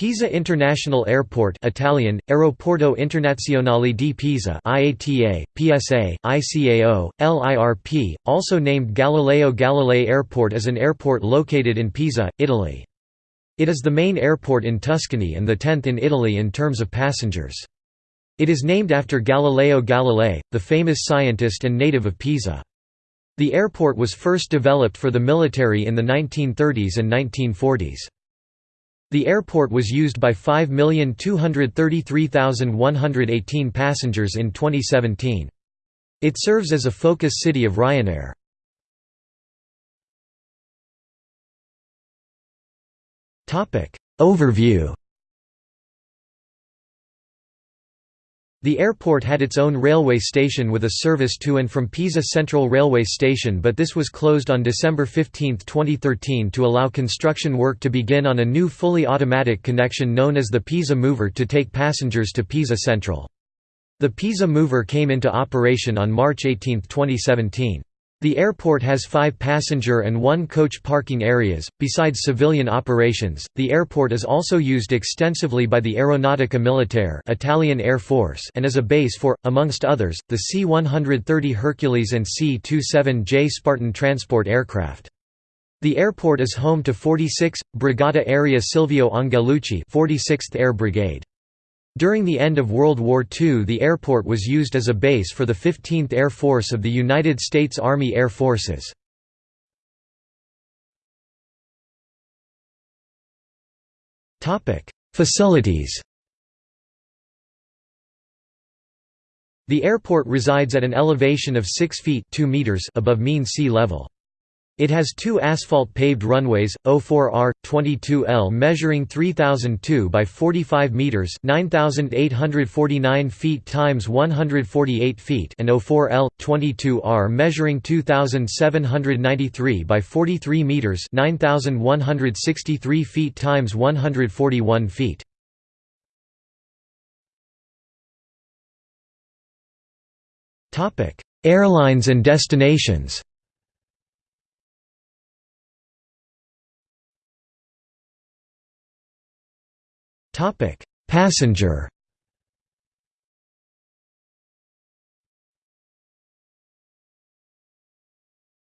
Pisa International Airport Italian, Aeroporto Internazionale di Pisa IATA, PSA, ICAO, LIRP, also named Galileo Galilei Airport is an airport located in Pisa, Italy. It is the main airport in Tuscany and the tenth in Italy in terms of passengers. It is named after Galileo Galilei, the famous scientist and native of Pisa. The airport was first developed for the military in the 1930s and 1940s. The airport was used by 5,233,118 passengers in 2017. It serves as a focus city of Ryanair. Overview The airport had its own railway station with a service to and from Pisa Central Railway Station but this was closed on December 15, 2013 to allow construction work to begin on a new fully automatic connection known as the Pisa Mover to take passengers to Pisa Central. The Pisa Mover came into operation on March 18, 2017. The airport has five passenger and one coach parking areas. Besides civilian operations, the airport is also used extensively by the Aeronautica Militare Italian Air Force and as a base for, amongst others, the C-130 Hercules and C-27J Spartan transport aircraft. The airport is home to 46, Brigata Aerea Silvio Angelucci 46th Air Brigade. During the end of World War II the airport was used as a base for the 15th Air Force of the United States Army Air Forces. Facilities The airport resides at an elevation of 6 feet 2 meters above mean sea level. It has two asphalt-paved runways, 04R, 22L measuring 3002 by 45 meters, 9849 feet times 148 feet, and 04L, 22R measuring 2793 by 43 meters, 9163 feet times 141 feet. Airlines and destinations. Topic: Passenger.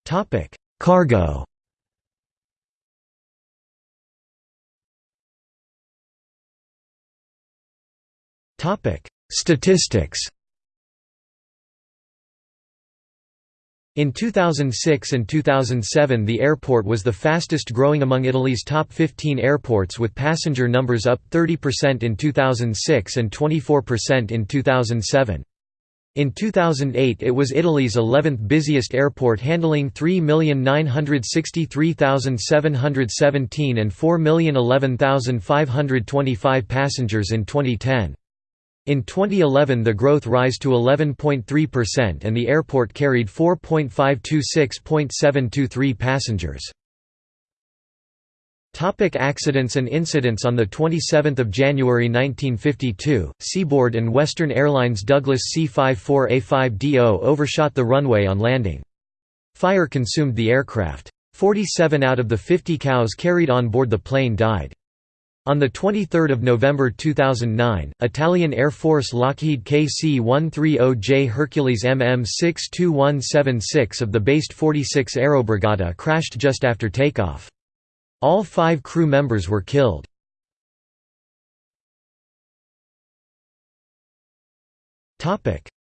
Topic: Cargo. Topic: Statistics. In 2006 and 2007 the airport was the fastest growing among Italy's top 15 airports with passenger numbers up 30% in 2006 and 24% in 2007. In 2008 it was Italy's 11th busiest airport handling 3,963,717 and 4,011,525 passengers in 2010. In 2011 the growth rise to 11.3% and the airport carried 4.526.723 passengers. Topic accidents and incidents On 27 January 1952, Seaboard and Western Airlines Douglas C-54A5DO overshot the runway on landing. Fire consumed the aircraft. 47 out of the 50 cows carried on board the plane died. On 23 November 2009, Italian Air Force Lockheed KC-130J Hercules MM-62176 of the based 46 Aerobrigata crashed just after takeoff. All five crew members were killed.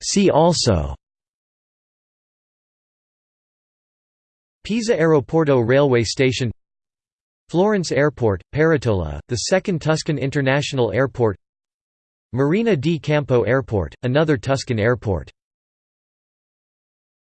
See also Pisa Aeroporto railway station Florence Airport, Peretola, the second Tuscan international airport Marina di Campo Airport, another Tuscan airport